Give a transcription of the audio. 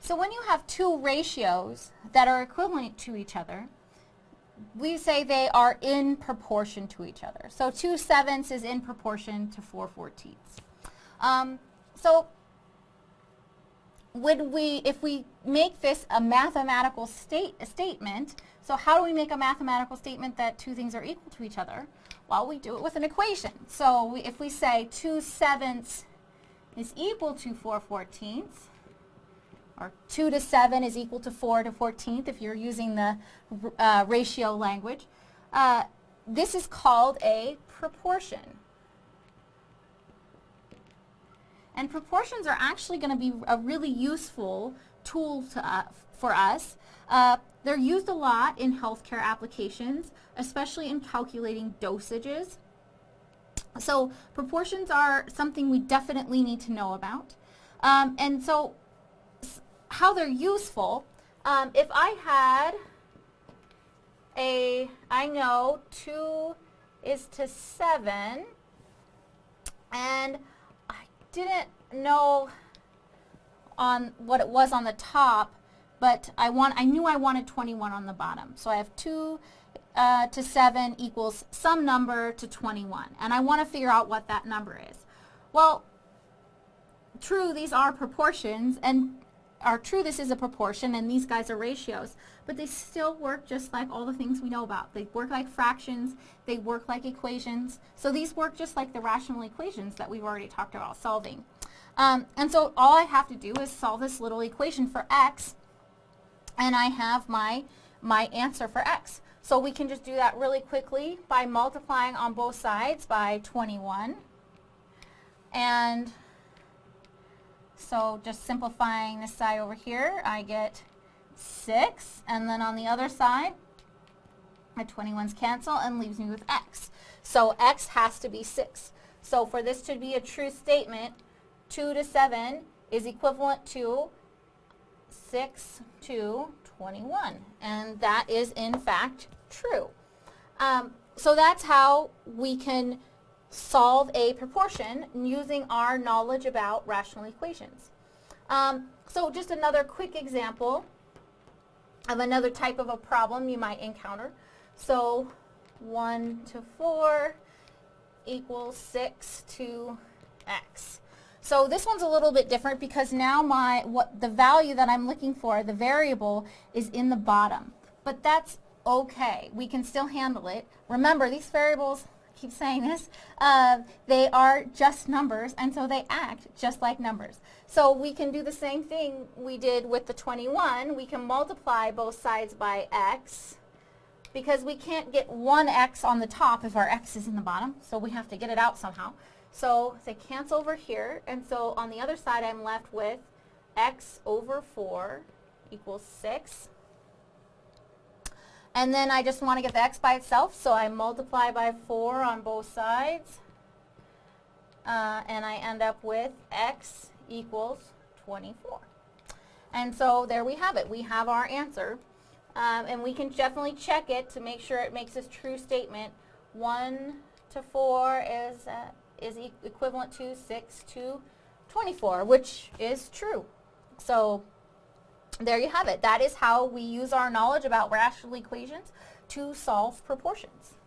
So when you have two ratios that are equivalent to each other, we say they are in proportion to each other. So 2 sevenths is in proportion to 4 fourteenths. Um, so would we, if we make this a mathematical state, a statement, so how do we make a mathematical statement that two things are equal to each other? Well, we do it with an equation. So we, if we say 2 sevenths is equal to 4 fourteenths, or 2 to 7 is equal to 4 to 14th if you're using the uh, ratio language. Uh, this is called a proportion. And proportions are actually going to be a really useful tool to, uh, for us. Uh, they're used a lot in healthcare applications, especially in calculating dosages. So proportions are something we definitely need to know about. Um, and so how they're useful, um, if I had a, I know 2 is to 7, and I didn't know on what it was on the top, but I want I knew I wanted 21 on the bottom. So I have 2 uh, to 7 equals some number to 21, and I want to figure out what that number is. Well, true, these are proportions, and are true this is a proportion and these guys are ratios, but they still work just like all the things we know about. They work like fractions, they work like equations, so these work just like the rational equations that we've already talked about solving. Um, and so all I have to do is solve this little equation for x, and I have my, my answer for x. So we can just do that really quickly by multiplying on both sides by 21. And so just simplifying this side over here, I get 6. And then on the other side, my 21's cancel and leaves me with x. So x has to be 6. So for this to be a true statement, 2 to 7 is equivalent to 6 to 21. And that is in fact true. Um, so that's how we can solve a proportion using our knowledge about rational equations. Um, so just another quick example of another type of a problem you might encounter. So 1 to 4 equals 6 to x. So this one's a little bit different because now my what the value that I'm looking for, the variable, is in the bottom. But that's okay. We can still handle it. Remember, these variables keep saying this, uh, they are just numbers and so they act just like numbers. So we can do the same thing we did with the 21. We can multiply both sides by x because we can't get one x on the top if our x is in the bottom, so we have to get it out somehow. So they cancel over here, and so on the other side I'm left with x over 4 equals 6 and then I just want to get the x by itself, so I multiply by 4 on both sides. Uh, and I end up with x equals 24. And so there we have it. We have our answer. Um, and we can definitely check it to make sure it makes this true statement. 1 to 4 is, uh, is e equivalent to 6 to 24, which is true. So there you have it. That is how we use our knowledge about rational equations to solve proportions.